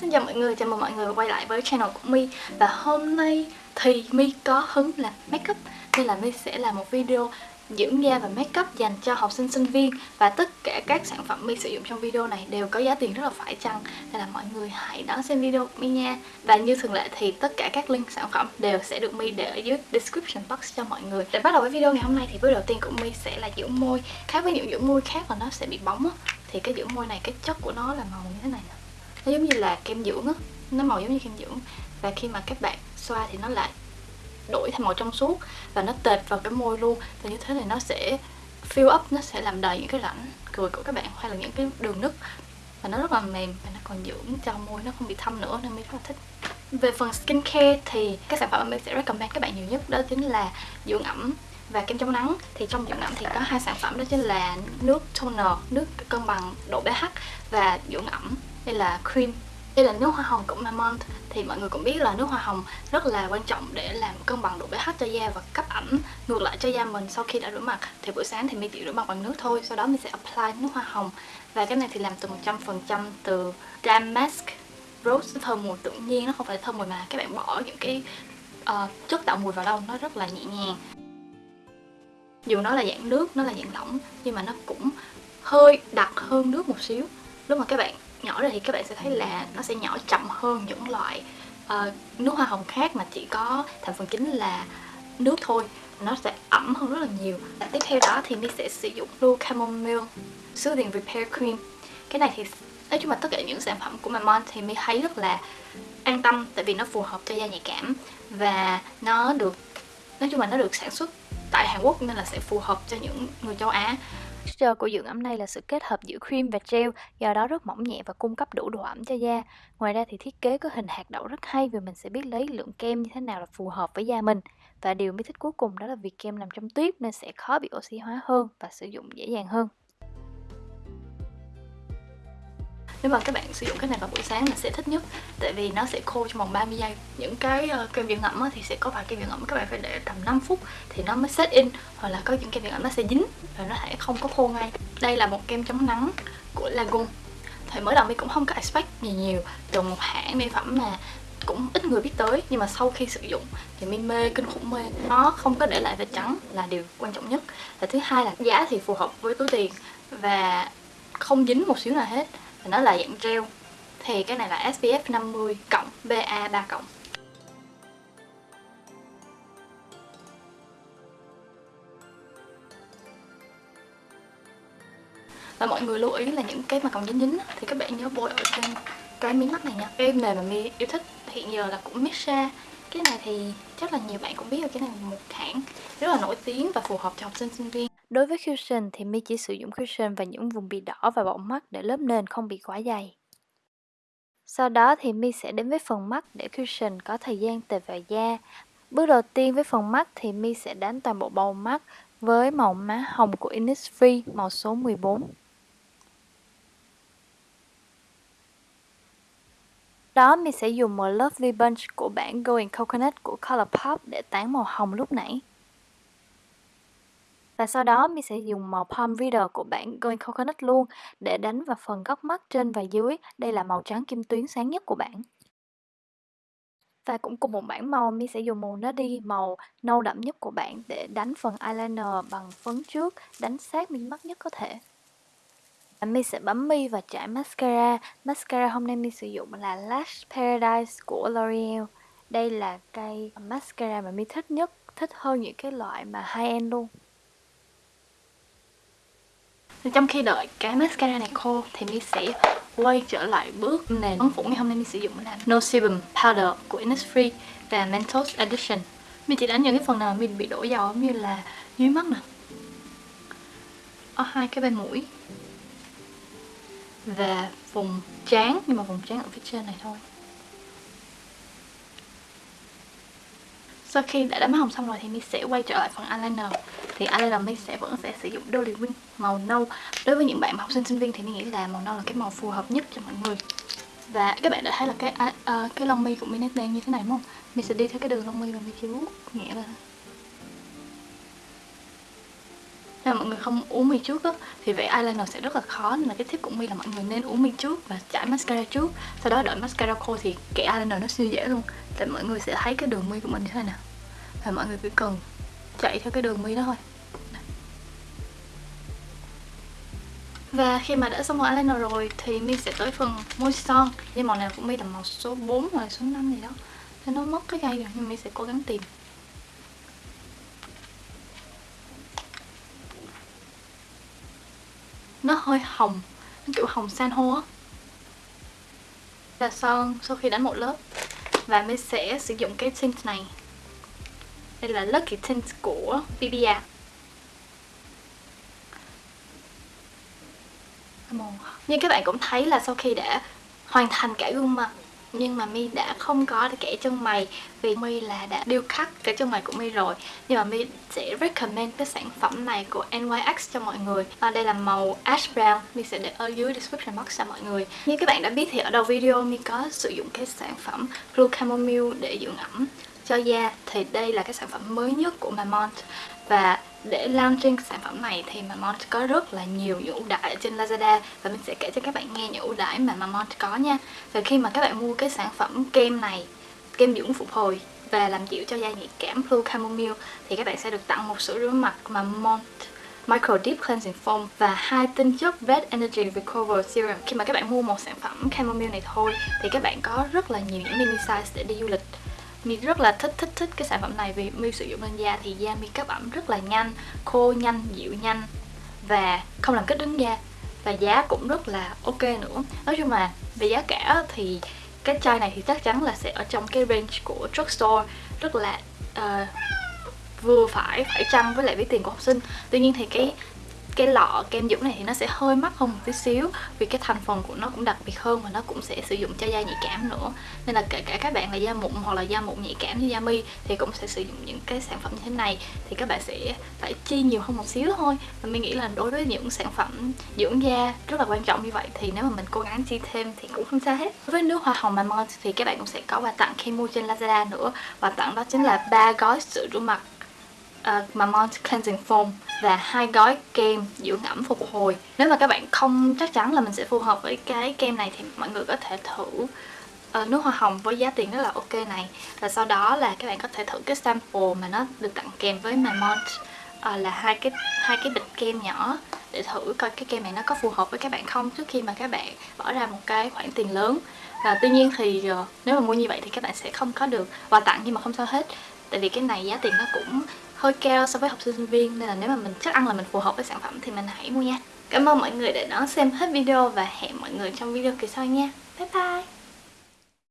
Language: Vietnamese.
xin chào mọi người, chào mừng mọi người quay lại với channel của My. Và hôm nay thì My có hứng làm makeup Nên là My sẽ làm một video dưỡng da và makeup dành cho học sinh sinh viên. Và tất cả các sản phẩm My sử dụng trong video này đều có giá tiền rất là phải chăng? Nên là mọi người hãy đón xem video của My nha. Và như thường lệ thì tất cả các link sản phẩm đều sẽ được My để ở dưới description box cho mọi người. Để bắt đầu với video ngày hôm nay thì bước đầu tiên của My sẽ là dưỡng môi Khác với những dưỡng môi khác là nó sẽ bị bóng á. Thì cái dưỡng môi này cái chất của nó là màu như thế này nè nó giống như là kem dưỡng á. Nó màu giống như kem dưỡng. Và khi mà các bạn xoa thì nó lại đổi thành màu trong suốt và nó tệt vào cái môi luôn. Và như thế này nó sẽ fill up, nó sẽ làm đầy những cái rãnh cười của các bạn hay là những cái đường nứt. Và nó rất là mềm và nó còn dưỡng cho môi nó không bị thâm nữa nên mình rất là thích. Về phần skincare thì các sản phẩm mình sẽ recommend các bạn nhiều nhất đó chính là dưỡng ẩm và kem chống nắng. Thì trong dưỡng ẩm thì có hai sản phẩm đó chính là nước toner, nước cân bằng độ pH và dưỡng ẩm đây là cream. Đây là nước hoa hồng của Mamont thì mọi người cũng biết là nước hoa hồng rất là quan trọng để làm cân bằng độ pH cho da và cấp ẩm. Ngược lại cho da mình sau khi đã rửa mặt thì buổi sáng thì mình chỉ rửa mặt bằng nước thôi. Sau đó mình sẽ apply nước hoa hồng. Và cái này thì làm từ 100% từ damask rose. Thơm mùi tự nhiên nó không phải thơm mùi mà các bạn bỏ những cái uh, chất tạo mùi vào đâu nó rất là nhẹ nhàng. Dù nó là dạng nước nó là dạng lỏng nhưng mà nó cũng hơi đặc hơn nước một xíu. Lúc mà các bạn nhỏ ra thì các bạn sẽ thấy là nó sẽ nhỏ chậm hơn những loại uh, nước hoa hồng khác mà chỉ có thành phần chính là nước thôi. Nó sẽ ẩm hơn rất là nhiều. Và tiếp theo đó thì mình sẽ sử dụng Blue Chamomile Soothing Repair Cream. Cái này thì nói chung là tất cả những sản phẩm của Mamon thì mình thấy rất là an tâm tại vì nó phù hợp cho da nhạy cảm và nó được nói chung là nó được sản xuất tại Hàn Quốc nên là sẽ phù hợp cho những người châu Á. Texture của dưỡng ẩm này là sự kết hợp giữa cream và gel, do đó rất mỏng nhẹ và cung cấp đủ độ ẩm cho da. Ngoài ra thì thiết kế có hình hạt đậu rất hay vì mình sẽ biết lấy lượng kem như thế nào là phù hợp với da mình. Và điều mới thích cuối cùng đó là vì kem làm trong tuyết nên sẽ khó bị oxy hóa hơn và sử dụng dễ dàng hơn. Nếu mà các bạn sử dụng cái này vào buổi sáng là sẽ thích nhất. Tại vì nó sẽ khô trong vòng 30 giây. Những cái uh, kem dưỡng ẩm thì sẽ có vài kem dưỡng ẩm các bạn phải để tầm 5 phút thì nó mới set in. Hoặc là có những kem dưỡng ẩm nó sẽ dính và nó sẽ không có khô ngay. Đây là một kem chống nắng của Lagun thì mới đầu mình cũng không có expect gì nhiều. Từ một hãng mỹ phẩm mà cũng ít người biết tới nhưng mà sau khi sử dụng thì mình mê kinh khủng mê. Nó không có để lại vết trắng là điều quan trọng nhất. Và thứ hai là giá thì phù hợp với túi tiền và không dính một xíu nào hết và nó là dạng gel thì cái này là SPF 50 cộng BA 3 cộng. Và mọi người lưu ý là những cái mà còn dính dính thì các bạn nhớ bôi ở trên cái miếng mắt này nha. Cái nền mà mi yêu thích hiện giờ là của Mixa cái này thì chắc là nhiều bạn cũng biết rồi, cái này là một hãng rất là nổi tiếng và phù hợp cho học sinh sinh viên. Đối với cushion thì mi chỉ sử dụng cushion vào những vùng bị đỏ và bọng mắt để lớp nền không bị quá dày. Sau đó thì mi sẽ đến với phần mắt để cushion có thời gian tề vào da. Bước đầu tiên với phần mắt thì mi sẽ đánh toàn bộ bầu mắt với màu má hồng của Innisfree, màu số 14. Đó mi sẽ dùng một Lovely Bunch của bản Going Coconut của Colourpop để tán màu hồng lúc nãy. Và sau đó mình sẽ dùng màu Palm Reader của bản Going Coconut luôn để đánh vào phần góc mắt trên và dưới. Đây là màu trắng kim tuyến sáng nhất của bản. Và cũng cùng một bản màu, mi sẽ dùng màu Nuddy, màu nâu đậm nhất của bạn để đánh phần eyeliner bằng phấn trước, đánh sát mi mắt nhất có thể. Mi sẽ bấm mi và trải mascara. Mascara hôm nay mi sử dụng là Lash Paradise của L'Oreal. Đây là cây mascara mà mi thích nhất, thích hơn những cái loại mà high-end luôn trong khi đợi cái mascara này khô thì mình sẽ quay trở lại bước nền phấn phủ ngày hôm nay mình sử dụng là No Sebum Powder của Innisfree và Mentos Edition. Mình chỉ đánh những cái phần nào mình bị đổ dầu như là dưới mắt nè, ở hai cái bên mũi và vùng trán, nhưng mà vùng trán ở phía trên này thôi. Sau khi đã đánh má hồng xong rồi thì mình sẽ quay trở lại phần eyeliner. Thì eyeliner mình sẽ vẫn sẽ sử dụng Dolly Wing màu nâu. Đối với những bạn học sinh sinh viên thì mình nghĩ là màu nâu là cái màu phù hợp nhất cho mọi người. Và các bạn đã thấy là cái uh, cái lông mi của mình nét đen như thế này đúng không? Mình sẽ đi theo cái đường lông mi và mình chỉ vuốt nhẹ lên. Là mọi người không uống mi trước á, thì vẽ eyeliner sẽ rất là khó. Nên là cái tip của mi là mọi người nên uống mi trước và chải mascara trước. Sau đó đợi mascara khô thì kẻ eyeliner nó siêu dễ luôn. Tại mọi người sẽ thấy cái đường mi của mình như thế nào và mọi người cứ cần chạy theo cái đường mi đó thôi. Và khi mà đã xong màu eyeliner rồi thì mi sẽ tới phần môi son Nhưng màu này của mi là màu số 4 hoặc số 5 gì đó. Nên nó mất cái cây rồi nhưng mi sẽ cố gắng tìm. Nó hơi hồng, Nó kiểu hồng san hô á. Là son sau khi đánh một lớp, Và mình sẽ sử dụng cái tint này. Đây là Lucky Tint của BBIA như các bạn cũng thấy là sau khi đã hoàn thành cả gương mặt nhưng mà mi đã không có kẻ chân mày vì mi là đã điêu khắc kẻ chân mày của mi rồi. Nhưng mà mi sẽ recommend cái sản phẩm này của NYX cho mọi người. À, đây là màu ash brown. Mi sẽ để ở dưới description box cho mọi người. Như các bạn đã biết thì ở đầu video mi có sử dụng cái sản phẩm Blue Chamomile để dưỡng ẩm cho da. Thì đây là cái sản phẩm mới nhất của Mamont. Và để launching sản phẩm này thì Mamont có rất là nhiều những ưu đãi trên Lazada. Và mình sẽ kể cho các bạn nghe những ưu đãi mà Mamont có nha. Và khi mà các bạn mua cái sản phẩm kem này, kem dưỡng phục hồi và làm dịu cho da nhạy cảm Blue Chamomile, thì các bạn sẽ được tặng một sữa rửa mặt Mamont Micro Deep Cleansing Foam và hai tinh chất Red Energy Recover Serum. Khi mà các bạn mua một sản phẩm Chamomile này thôi, thì các bạn có rất là nhiều những mini size để đi du lịch. Mi rất là thích thích thích cái sản phẩm này vì Mi sử dụng lên da thì da Mi cấp ẩm rất là nhanh, khô nhanh, dịu nhanh và không làm kích đứng da và giá cũng rất là ok nữa. Nói chung là về giá cả thì cái chai này thì chắc chắn là sẽ ở trong cái range của drugstore rất là uh, vừa phải phải chăng với lại với tiền của học sinh. Tuy nhiên thì cái cái lọ kem dưỡng này thì nó sẽ hơi mắc hơn một tí xíu, vì cái thành phần của nó cũng đặc biệt hơn và nó cũng sẽ sử dụng cho da nhạy cảm nữa. Nên là kể cả các bạn là da mụn hoặc là da mụn nhạy cảm như da mi thì cũng sẽ sử dụng những cái sản phẩm như thế này. Thì các bạn sẽ phải chi nhiều hơn một xíu thôi. Và mình nghĩ là đối với những sản phẩm dưỡng da rất là quan trọng như vậy thì nếu mà mình cố gắng chi thêm thì cũng không sao hết. Với nước hoa hồng mamon thì các bạn cũng sẽ có quà tặng khi mua trên Lazada nữa. Quà tặng đó chính là ba gói sữa rửa mặt Ờ, uh, Mamont Cleansing Foam và hai gói kem dưỡng ẩm phục hồi. Nếu mà các bạn không chắc chắn là mình sẽ phù hợp với cái kem này thì mọi người có thể thử uh, nước hoa hồng với giá tiền rất là ok này. Và sau đó là các bạn có thể thử cái sample mà nó được tặng kèm với Mamont uh, ờ, là hai cái hai cái bịch kem nhỏ để thử coi cái kem này nó có phù hợp với các bạn không trước khi mà các bạn bỏ ra một cái khoản tiền lớn. Và tuy nhiên thì uh, nếu mà mua như vậy thì các bạn sẽ không có được quà tặng nhưng mà không sao hết tại vì cái này giá tiền nó cũng hơi cao so với học sinh sinh viên, nên là nếu mà mình chắc ăn là mình phù hợp với sản phẩm thì mình hãy mua nha. Cảm ơn mọi người đã đón xem hết video và hẹn mọi người trong video kỳ sau nha. Bye bye!